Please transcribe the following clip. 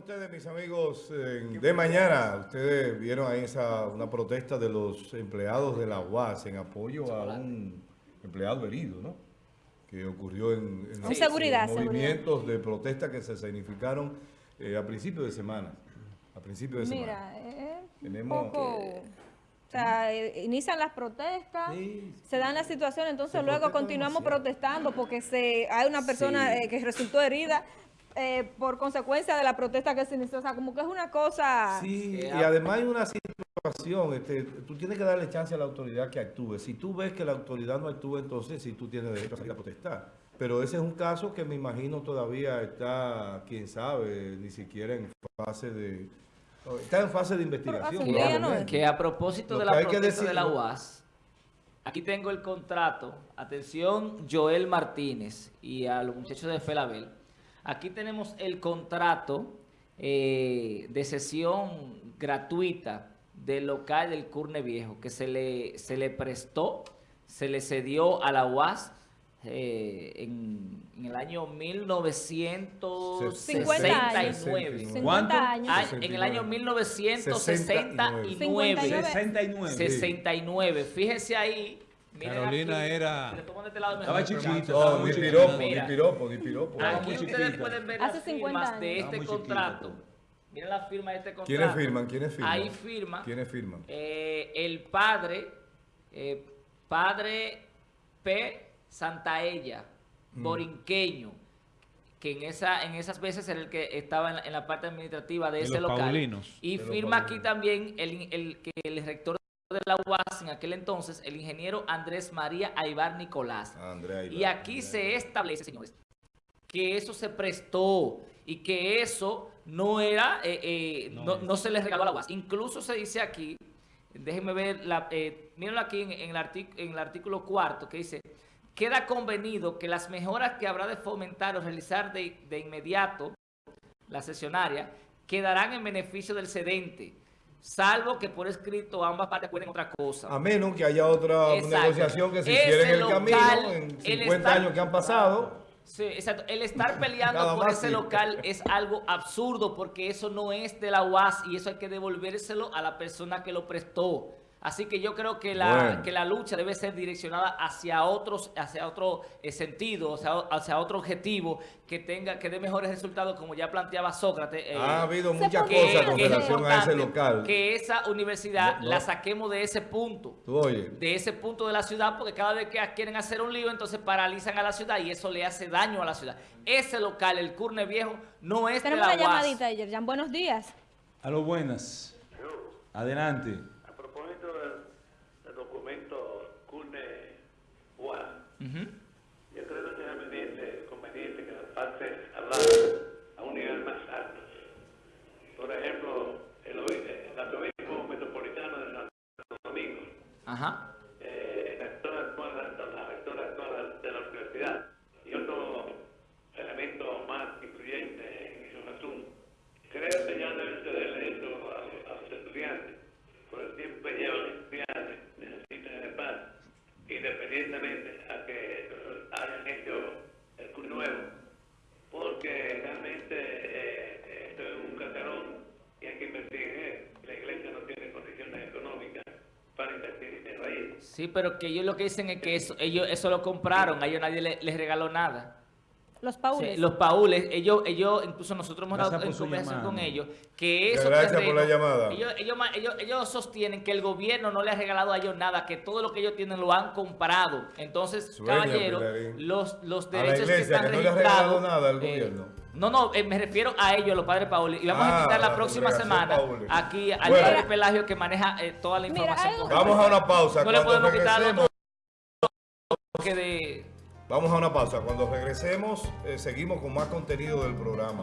ustedes, mis amigos, de mañana? Ustedes vieron ahí esa, una protesta de los empleados de la UAS en apoyo a un empleado herido, ¿no? Que ocurrió en, los seguridad, movimientos de protesta que se significaron eh, a principios de semana. A principios de semana. Mira, eh, Tenemos... o sea, eh, inician las protestas, se dan la situación, entonces luego continuamos protestando porque se hay una persona que resultó herida, eh, por consecuencia de la protesta que se inició. O sea, como que es una cosa... Sí, y además hay una situación, este, tú tienes que darle chance a la autoridad que actúe. Si tú ves que la autoridad no actúa, entonces sí tú tienes derecho a salir a protestar. Pero ese es un caso que me imagino todavía está, quién sabe, ni siquiera en fase de... Está en fase de investigación. Que a propósito de la protesta de la UAS, aquí tengo el contrato. Atención, Joel Martínez y a los muchachos de Felabel Aquí tenemos el contrato eh, de sesión gratuita del local del Curne Viejo que se le, se le prestó, se le cedió a la UAS eh, en, el año 1969. 50 años. Ah, en el año 1969. 69. 69. Fíjese ahí Carolina era... Estaba chiquito. Ni piropo, ni piropo. Aquí ustedes pueden ver las firmas de este contrato. Miren la firma de este contrato. ¿Quiénes firman? ¿Quiénes firman? Ahí firma. ¿Quiénes firman? Eh, el padre, eh, padre P. Santaella, mm. borinqueño, que en esa en esas veces era el que estaba en la, parte administrativa de, ese local. Y firma aquí también el, el, que el rector de la UAS en aquel entonces, el ingeniero Andrés María Aibar Nicolás. y aquí se establece, señores, que eso se prestó y que eso no era, eh, eh, no, se les regaló a la UAS. Incluso se dice aquí, déjenme ver, la, eh, mírenlo aquí en, en, el artículo cuarto, que dice, queda convenido que las mejoras que habrá de fomentar o realizar de, de inmediato la sesionaria quedarán en beneficio del cedente salvo que por escrito ambas partes acuerden otra cosa. A menos que haya otra negociación que se hiciera en el camino en 50 años que han pasado. Sí, exacto. El estar peleando por ese local es algo absurdo porque eso no es de la UAS y eso hay que devolvérselo a la persona que lo prestó. Así que yo creo que la, que la lucha debe ser direccionada hacia otros, hacia otro eh, sentido, hacia, otro objetivo que tenga, que dé mejores resultados, como ya planteaba Sócrates. Eh, ha habido muchas cosas con relación a ese local. Que esa universidad la saquemos de ese punto. De ese punto de la ciudad, porque cada vez que quieren hacer un lío, entonces paralizan a la ciudad y eso le hace daño a la ciudad. Ese local, el Curne Viejo, no es Tenemos de la una llamadita, Yerjan. Buenos días. A lo buenas. Adelante. Yo creo que es conveniente, que las partes hablar a un nivel más alto. Por ejemplo, el, el arzobispo metropolitano de Santo Domingo, Ajá. Eh, la rectora actual, de la universidad y otro elemento más influyente en esos asuntos. Creo que ya deben cederle esto a, a los estudiantes, por el tiempo que llevan los estudiantes, necesitan el paz, independientemente porque realmente eh, esto es un catarón y hay que invertir en él. La iglesia no tiene condiciones económicas para invertir en ahí. Sí, pero que ellos lo que dicen es que eso, ellos eso lo compraron, a ellos nadie les regaló nada. Los paules. los paules, ellos, ellos, incluso nosotros hemos dado en conversación con ellos, que eso... Gracias por la llamada. Ellos, ellos, ellos, sostienen que el gobierno no le ha regalado a ellos nada, que todo lo que ellos tienen lo han comprado. Entonces, caballero, los, los derechos que están que no le ha regalado nada al eh, gobierno. No, no, eh, me refiero a ellos, los padres Paules. Y vamos a invitar la ah, próxima semana aquí al padre Pelagio que maneja eh, toda la información. vamos a una pausa. No le podemos quitar que de Vamos a una pausa. Cuando regresemos, eh, seguimos con más contenido del programa.